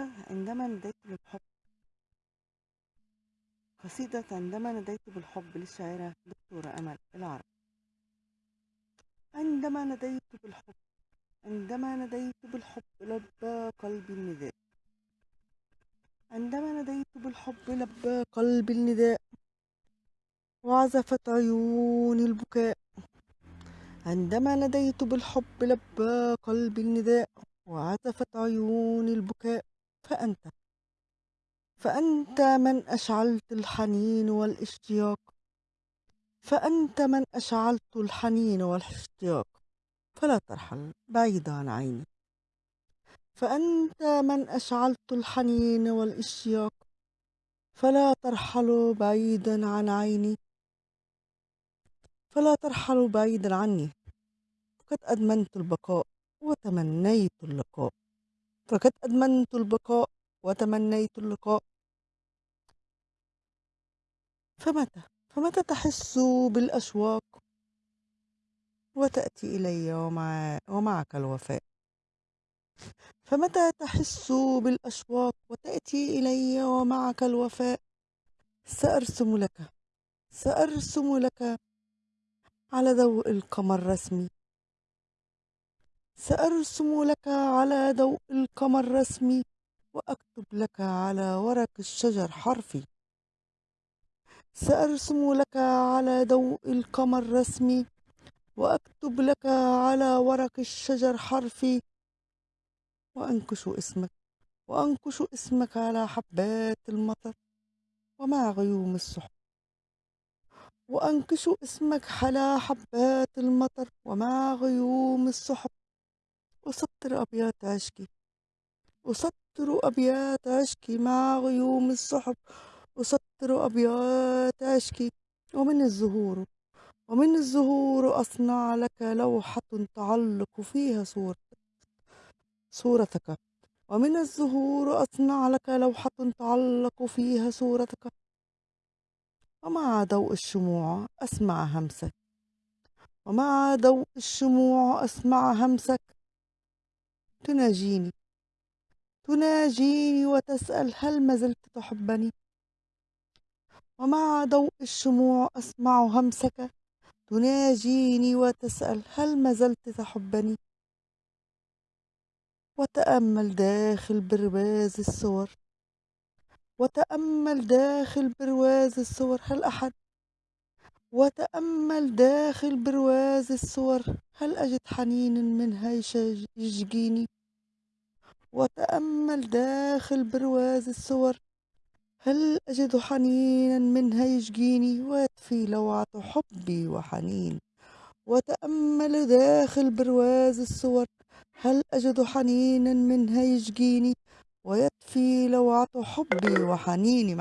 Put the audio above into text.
قصيدة عندما نديت بالحب قصيدة عندما نديت بالحب للشاعرة دكتورة أمل العرب. عندما نديت بالحب عندما نديت بالحب لبى قلبي النداء. عندما نديت بالحب لبى قلبي النداء وعزفت عيوني البكاء. عندما نديت بالحب لبى قلبي النداء وعزفت عيوني البكاء. فأنت. فأنت من أشعلت الحنين والاشتياق. فأنت من أشعلت الحنين والاشتياق. فلا ترحل بعيد عن عيني. فأنت من أشعلت الحنين والاشتياق. فلا ترحل بعيدا عن عيني. فلا ترحل بعيدا عني. فقد أدمنت البقاء وتمنيت اللقاء. فقد أدمنت البقاء وتمنيت اللقاء. فمتى؟ فمتى تحس بالأشواق؟ وتأتي إلي ومع ومعك الوفاء. فمتى تحس بالأشواق؟ وتأتي إلي ومعك الوفاء. سأرسم لك سأرسم لك على ضوء القمر رسمي سأرسم لك على ضوء القمر رسمي وأكتب لك على ورق الشجر حرفي. سأرسم لك على ضوء القمر رسمي وأكتب لك على ورق الشجر حرفي. وأنكش اسمك وأنكش اسمك على حبات المطر ومع غيوم السحب وأنكش اسمك على حبات المطر ومع غيوم السحب أسطر أبيات عشقي. أسطر أبيات عشقي مع غيوم السحب أسطر أبيات عشقي ومن الزهور. ومن الزهور أصنع لك لوحة تعلق فيها صورتك صورتك. ومن الزهور أصنع لك لوحة تعلق فيها صورتك. ومع ضوء الشموع أسمع همسك. ومع ضوء الشموع أسمع همسك. تناجيني. تناجيني وتسأل هل ما زلت تحبني؟ ومع ضوء الشموع أسمع همسك. تناجيني وتسأل هل ما زلت تحبني؟ وتأمل داخل برواز الصور. وتأمل داخل برواز الصور. هل أحد وتأمل داخل برواز الصور هل أجد حنين منها يشجيني؟ وتأمل داخل برواز الصور هل أجد حنينا منها يشجيني ويطفي لوعة حبي وحنين. وتأمل داخل برواز الصور هل أجد حنينا منها يشجيني ويطفي لوعة حبي وحنيني